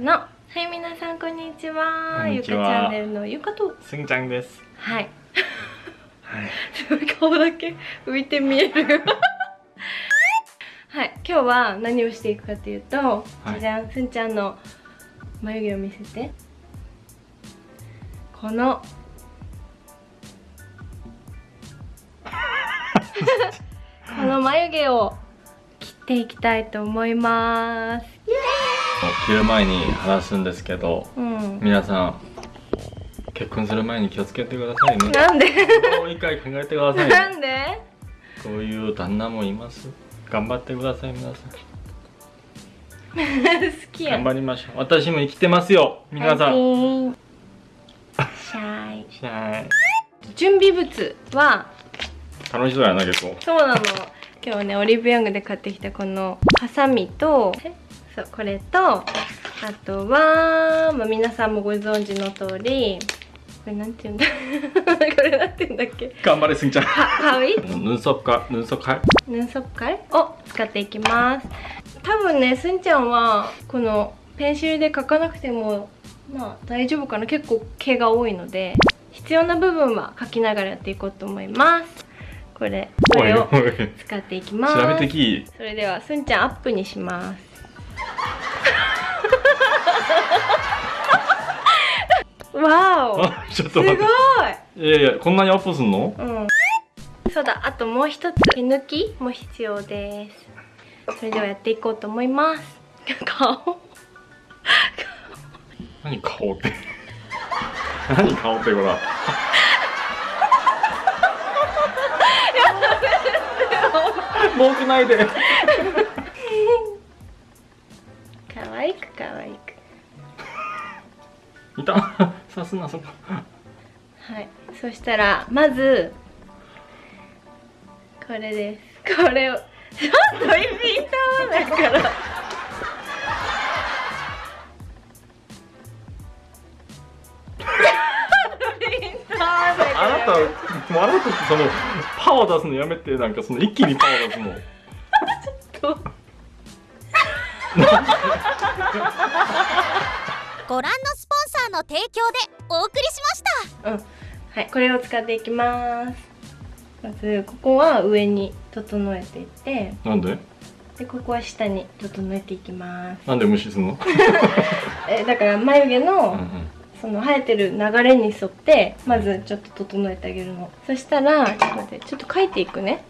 のはい皆さんこんにちは。ゆかチャンネルのゆかと。すんちゃんです。はい。はい。顔だけ浮いて見える。はい。今日は何をしていくかというと、はい。じゃじゃんすんちゃんの眉毛を見せて。この。この眉毛を切っていきたいと思います切る前に話すんですけど、うん皆さん結婚する前に気をつけてくださいね。なんで？もう一回考えてくださいね。なんで？こういう旦那もいます。頑張ってください皆さん。好きや頑張りましょう。私も生きてますよ。皆さん。んシャイしゃ準備物は？ー楽しそうやな結構。そうなの今日はねオリーブヤングで買ってきたこのハサミとえ？そうこれとあとは、まあ、皆さんもご存知の通りこれなんて言うんだ？これなんて言うんだっけ？頑張れすぎちゃん。ハウイ？ヌンソッカヌンソッカイヌンソッカイを使っていきます。多分ねすんちゃんはこのペンシルで描かなくてもまあ大丈夫かな？結構毛が多いので必要な部分は描きながらやっていこうと思います。これこれを使っていきます。調べてき。それではすんちゃんアップにします。わおあ ちょっすごいと待って。いやいやこんなにアップすんの？うんそうだあともう一つ毛抜きも必要ですそれではやっていこうと思います顔何顔って？何顔ってこら。文句ないで。可愛く可愛く いた。さすなそこ。はいそしたらまずこれですこれをちょっと意味だからあなた笑うときそのパワー出すのやめてなんかその一気にパワー出すの。とご覧のーの提供でお送りしました。うん。はいこれを使っていきます。まずここは上に整えていって。なんで？でここは下に整えていきます。なんで無視すんの？えだから眉毛の、うんうん。その生えてる流れに沿ってまずちょっと整えてあげるの。そしたらちょっと待ってちょっと描いていくね。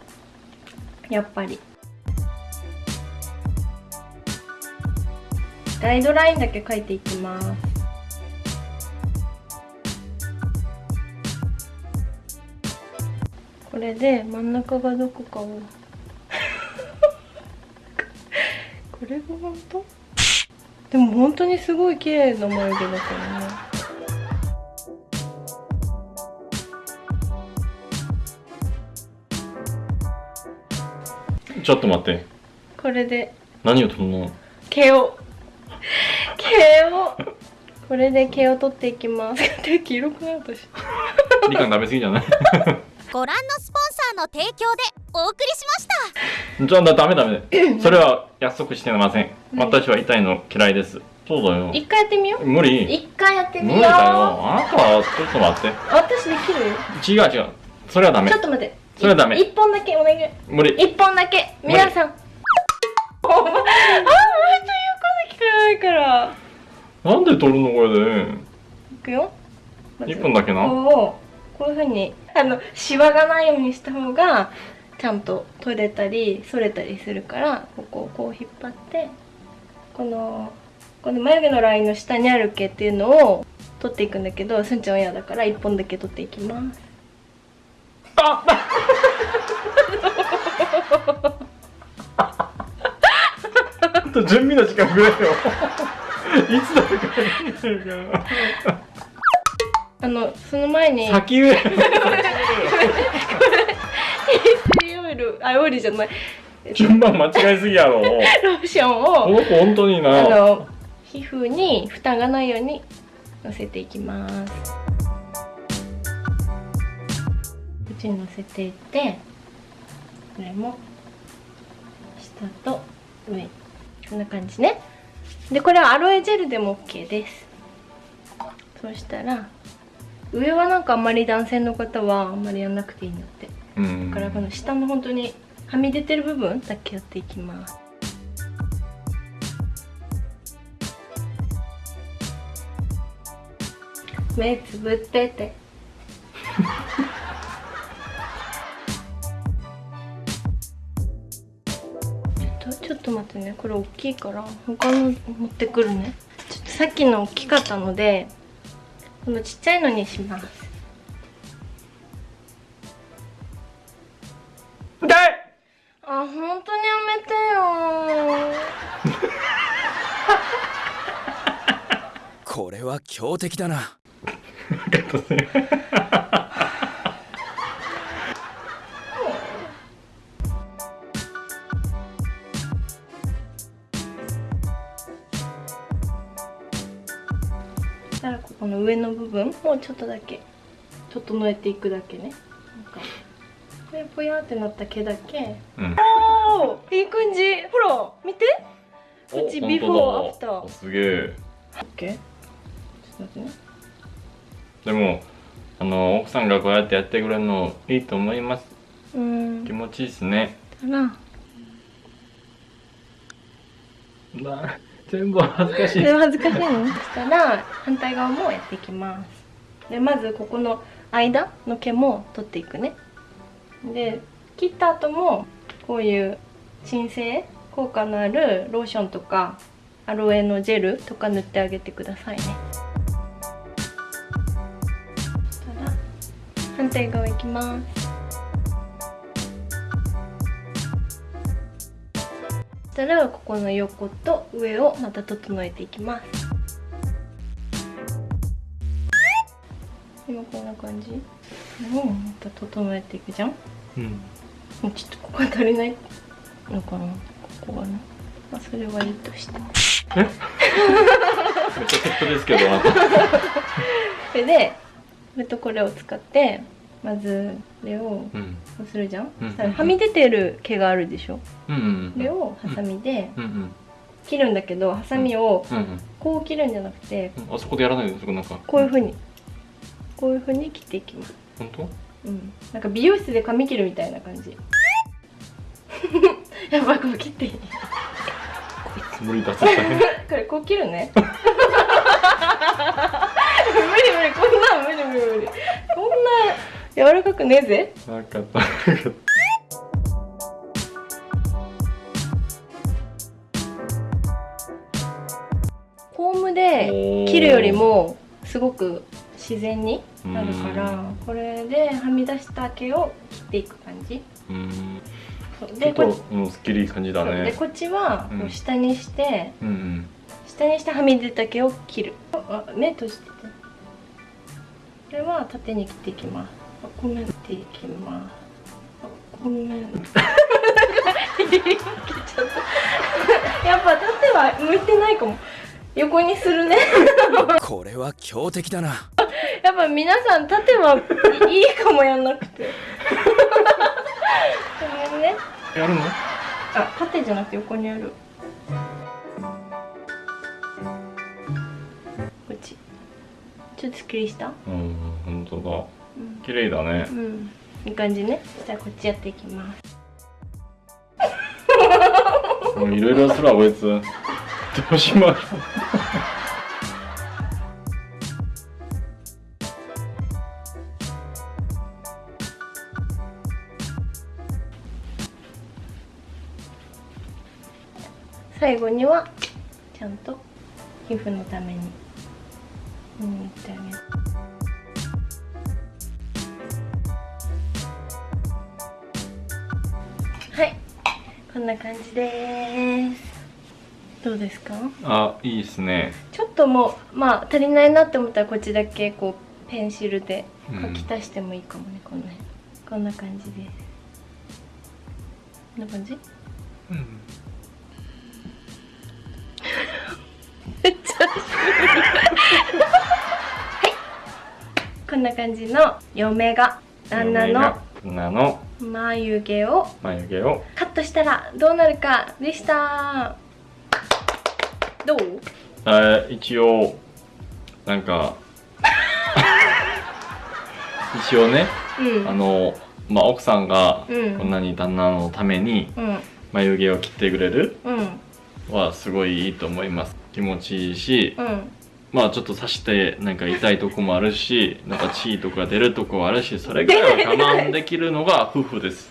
やっぱり。ガイドラインだけ描いていきますこれで真ん中がどこかを これが本当？でも本当にすごい綺麗な眉毛だからね。ちょっと待って。これで。何を取るの？毛を。毛を。これで毛を取っていきます。手黄色くなる私みかん食べ過ぎじゃない？ご覧のスポンサーの提供でお送りしましたじゃあダメダメ。それは約束してません。何私は痛いの嫌いです。そうだよ。一回やってみよう無理。一回やってみよう無理だよ。あなたはちょっと待って。私できる？よ違う違う。それはダメちょ。っと待ってそれはダメい一本だけお願い無理。一本だけ皆さんお前あんまりと言うこと聞かないからなんで取るのこれで？いくよ一本だけなここをこういうふうにあのシワがないようにした方がちゃんと取れたり剃れたりするからここをこう引っ張ってこのこの眉毛のラインの下にある毛っていうのを取っていくんだけどすんちゃんは嫌だから一本だけ取っていきます。ああ と準備の時間くれよ。いつだかあのその前にら。先上。オイルあオイルじゃない順番間違いすぎやろ。ローションをこの子本当にあな。の皮膚に負担がないようにのせていきますこっちにのせていってこれも下と上こんな感じねでこれはアロエジェルでも OK ですそしたら上はなんかあんまり男性の方はあんまりやんなくていいんだって。うん。だからこの下の本当にはみ出てる部分だけやっていきます。目つぶってて。ちょっとちょっと待ってね。これ大きいから他の持ってくるね。ちょっとさっきの大きかったのでこのちっちゃいのにします。痛い！あ、本当にやめてよ。これは強敵だな したらここの上の部分もうちょっとだけ整えていくだけね。なんかこれぽやってなった毛だけうん。おーいい感じ。ほら見て。こっちビフォーアフター。おすげえ。OK ちょっと待ってね。でもあの奥さんがこうやってやってくれるのいいと思います。うーん。気持ちいいですね。だな。な全部恥ずかしい。でも恥ずかしいの。そしたら反対側もやっていきます。でまずここの間の毛も取っていくね。で切った後もこういう鎮静効果のあるローションとかアロエのジェルとか塗ってあげてくださいね。反対側いきます。したらここの横と上をまた整えていきます。今こんな感じ。もうまた整えていくじゃん。うん。もうちょっとここが足りないのかな。ここがね。まあそれはいいとして。めっちゃセットですけど。それでこれとこれを使ってまずこれをうん。こうするじゃん、うん。はみ出てる毛があるでしょ？うんうんこれをハサミで切るんだけどハサミをこう切るんじゃなくてうん。あそこでやらないでそこなんか。こういうふうに。こういうふうに切っていきます本当？うん。なんか美容室で髪切るみたいな感じ。やっぱこう切っていい？無理出させたねこれこう切るね。無理無理こんなん無理無理無理。こんな柔らかくねえぜ分かった。分かっコームで切るよりもすごく自然になるからこれではみ出した毛を切っていく感じ。でことう。んすっきりいい感じだそう。でねこっちはこううん下にして、うんうん。下にしてはみ出た毛を切る。あ目閉じてて。これは縦に切っていきますあごめていきます。あごめ やっぱ縦は向いてないかも。横にするね。これは強敵だな。やっぱ皆さん縦はいいかもやんなくて。ごめんね。やるの？あ縦じゃなくて横にある。こっち。ちょっとすっきりした？うん本当だ。うん綺麗だね。うん。いい感じね。そしたらこっちやっていきます。もういろいろするわこいつ。どうしましょう。最後にはちゃんと皮膚のために塗ってあげるはい。こんな感じです。どうですか？あいいですね。ちょっともうまあ足りないなって思ったらこっちだけこうペンシルでうん書き足してもいいかもね、こんなこんな感じで。すこんな感じ？うん。めっちゃ はい。こんな感じの嫁が旦那の。旦那の眉毛を。眉毛を。カットしたらどうなるかでした。どう？えー一応なんか 一応ねうん。あのまあ奥さんがうん。こんなに旦那のためにうん。眉毛を切ってくれるうん。はすごいいいと思います。気持ちいいしうんまあちょっと刺してなんか痛いとこもあるしなんか血とか出るとこもあるしそれぐらいは我慢できるのが夫婦です。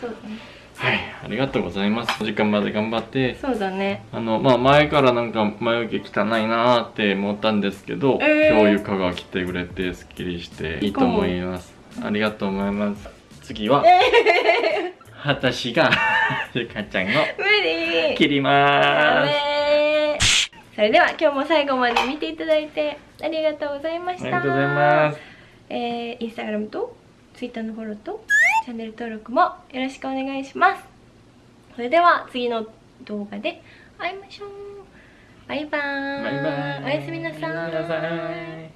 そうだね。はいありがとうございます。お時間まで頑張ってそうだね。あのまあ前からなんか眉毛汚いなーって思ったんですけど、えー。今日ゆかが来てくれてすっきりしていいと思います。ありがとうございます。次は 私が ゆかちゃんを切ります。メそれでは今日も最後まで見ていただいてありがとうございました。ありがとうございます。えー、インスタグラムとツイッターのフォローとチャンネル登録もよろしくお願いします。それでは次の動画で会いましょう。バイバーイ。バイバイ。おやすみなさーおやすみなさい